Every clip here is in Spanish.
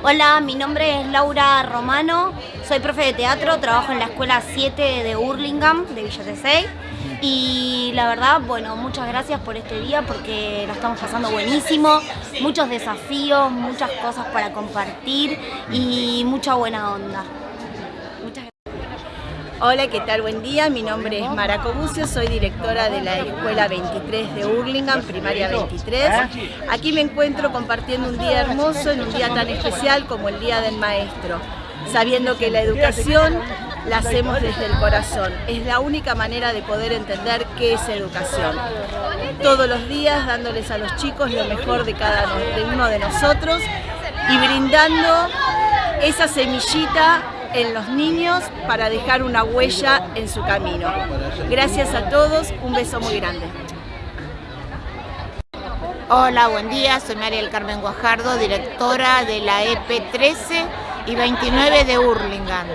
Hola, mi nombre es Laura Romano, soy profe de teatro, trabajo en la escuela 7 de Hurlingham, de Villa Tesey. Y la verdad, bueno, muchas gracias por este día porque lo estamos pasando buenísimo, muchos desafíos, muchas cosas para compartir y mucha buena onda. Hola, ¿qué tal? Buen día. Mi nombre es Mara Cobucio, soy directora de la Escuela 23 de Hurlingham, primaria 23. Aquí me encuentro compartiendo un día hermoso en un día tan especial como el Día del Maestro, sabiendo que la educación la hacemos desde el corazón. Es la única manera de poder entender qué es educación. Todos los días dándoles a los chicos lo mejor de cada uno de nosotros y brindando esa semillita en los niños para dejar una huella en su camino. Gracias a todos, un beso muy grande. Hola, buen día, soy María del Carmen Guajardo, directora de la EP 13 y 29 de Hurlingham.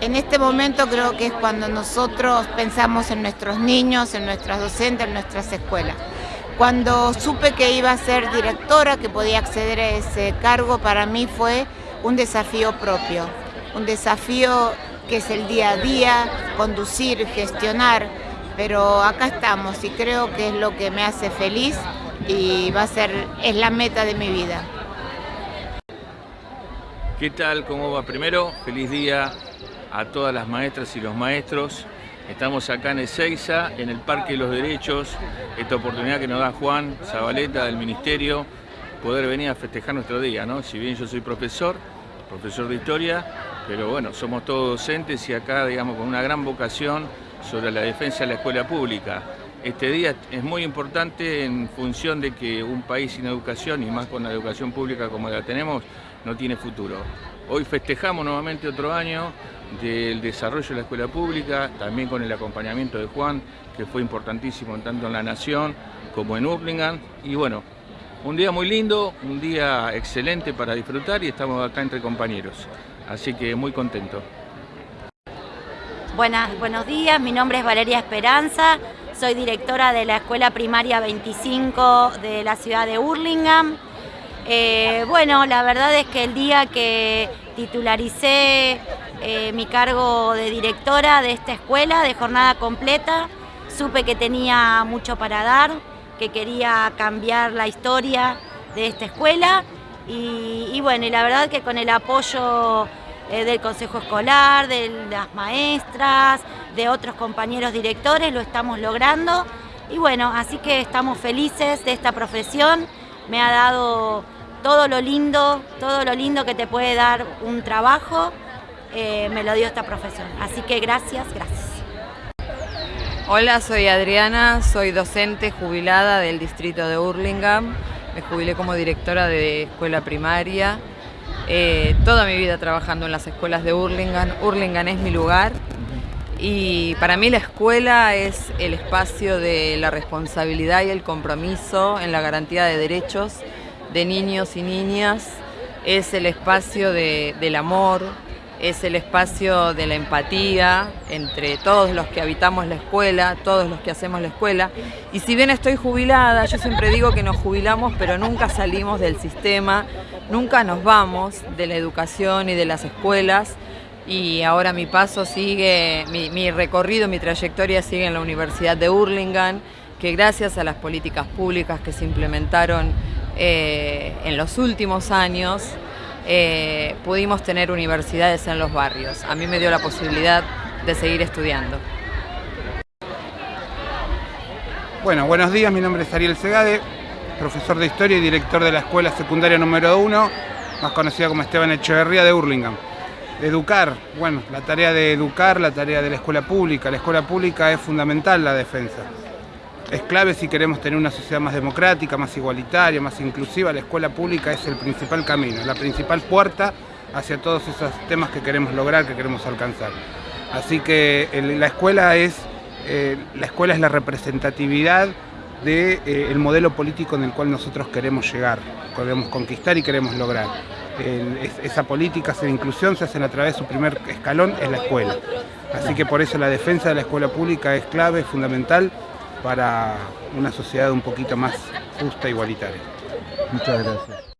En este momento creo que es cuando nosotros pensamos en nuestros niños, en nuestras docentes, en nuestras escuelas. Cuando supe que iba a ser directora, que podía acceder a ese cargo, para mí fue un desafío propio un desafío que es el día a día, conducir, gestionar, pero acá estamos y creo que es lo que me hace feliz y va a ser, es la meta de mi vida. ¿Qué tal? ¿Cómo va? Primero, feliz día a todas las maestras y los maestros. Estamos acá en Ezeiza, en el Parque de los Derechos, esta oportunidad que nos da Juan Zabaleta del Ministerio, poder venir a festejar nuestro día, ¿no? Si bien yo soy profesor, profesor de Historia, pero bueno, somos todos docentes y acá, digamos, con una gran vocación sobre la defensa de la escuela pública. Este día es muy importante en función de que un país sin educación, y más con la educación pública como la tenemos, no tiene futuro. Hoy festejamos nuevamente otro año del desarrollo de la escuela pública, también con el acompañamiento de Juan, que fue importantísimo tanto en La Nación como en Urlingan. Y bueno, un día muy lindo, un día excelente para disfrutar y estamos acá entre compañeros así que muy contento. Buenas, buenos días, mi nombre es Valeria Esperanza, soy directora de la Escuela Primaria 25 de la ciudad de Hurlingham. Eh, bueno, la verdad es que el día que titularicé eh, mi cargo de directora de esta escuela de jornada completa, supe que tenía mucho para dar, que quería cambiar la historia de esta escuela y, bueno, y la verdad que con el apoyo eh, del Consejo Escolar, de las maestras, de otros compañeros directores, lo estamos logrando. Y bueno, así que estamos felices de esta profesión. Me ha dado todo lo lindo, todo lo lindo que te puede dar un trabajo, eh, me lo dio esta profesión. Así que gracias, gracias. Hola, soy Adriana, soy docente jubilada del distrito de Hurlingham. Me jubilé como directora de escuela primaria. Eh, toda mi vida trabajando en las escuelas de Hurlingham. Hurlingham es mi lugar y para mí la escuela es el espacio de la responsabilidad y el compromiso en la garantía de derechos de niños y niñas. Es el espacio del amor, es el espacio de la empatía entre todos los que habitamos la escuela, todos los que hacemos la escuela. Y si bien estoy jubilada, yo siempre digo que nos jubilamos, pero nunca salimos del sistema, nunca nos vamos de la educación y de las escuelas. Y ahora mi paso sigue, mi, recorrido, mi trayectoria sigue en la Universidad de Hurlingham, que gracias a las políticas públicas que se implementaron eh, en los últimos años, eh, pudimos tener universidades en los barrios. A mí me dio la posibilidad de seguir estudiando. Bueno, buenos días, mi nombre es Ariel Segade, profesor de Historia y director de la Escuela Secundaria número 1, más conocida como Esteban Echeverría de Hurlingham. Educar, bueno, la tarea de educar, la tarea de la escuela pública. La escuela pública es fundamental la defensa es clave si queremos tener una sociedad más democrática, más igualitaria, más inclusiva. La escuela pública es el principal camino, la principal puerta hacia todos esos temas que queremos lograr, que queremos alcanzar. Así que la escuela es eh, la escuela es la representatividad del de, eh, modelo político en el cual nosotros queremos llegar, queremos conquistar y queremos lograr. esa política de inclusión se hace a través de su primer escalón, es la escuela. Así que por eso la defensa de la escuela pública es clave, es fundamental para una sociedad un poquito más justa e igualitaria. Muchas gracias.